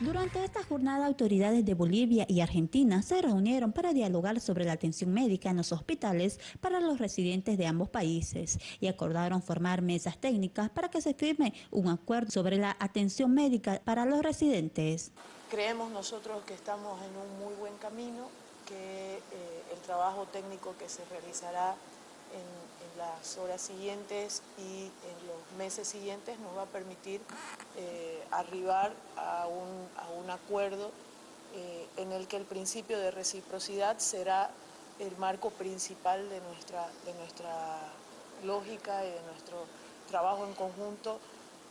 Durante esta jornada, autoridades de Bolivia y Argentina se reunieron para dialogar sobre la atención médica en los hospitales para los residentes de ambos países y acordaron formar mesas técnicas para que se firme un acuerdo sobre la atención médica para los residentes. Creemos nosotros que estamos en un muy buen camino, que eh, el trabajo técnico que se realizará en, las horas siguientes y en los meses siguientes nos va a permitir eh, arribar a un, acuerdo eh, en el que el principio de reciprocidad será el marco principal de nuestra, de nuestra lógica y de nuestro trabajo en conjunto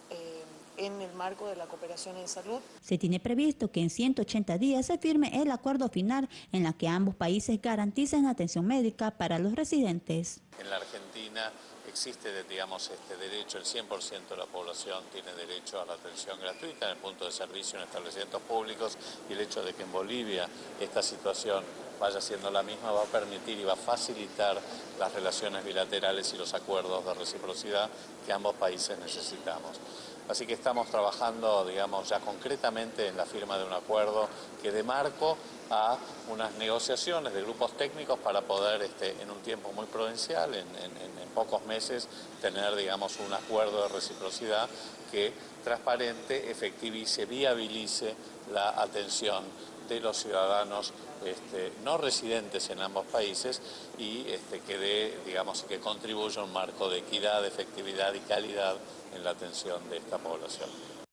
eh, en el marco de la cooperación en salud. Se tiene previsto que en 180 días se firme el acuerdo final en la que ambos países garanticen atención médica para los residentes. En la Argentina existe, digamos, este derecho, el 100% de la población tiene derecho a la atención gratuita en el punto de servicio en establecimientos públicos y el hecho de que en Bolivia esta situación vaya siendo la misma va a permitir y va a facilitar las relaciones bilaterales y los acuerdos de reciprocidad que ambos países necesitamos. Así que estamos trabajando, digamos, ya concretamente en la firma de un acuerdo que de marco a unas negociaciones de grupos técnicos para poder, este, en un tiempo muy prudencial, en, pocos meses, tener, digamos, un acuerdo de reciprocidad que transparente, efectivice, viabilice la atención de los ciudadanos este, no residentes en ambos países y este, que digamos, que contribuya a un marco de equidad, efectividad y calidad en la atención de esta población.